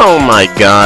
Oh my god.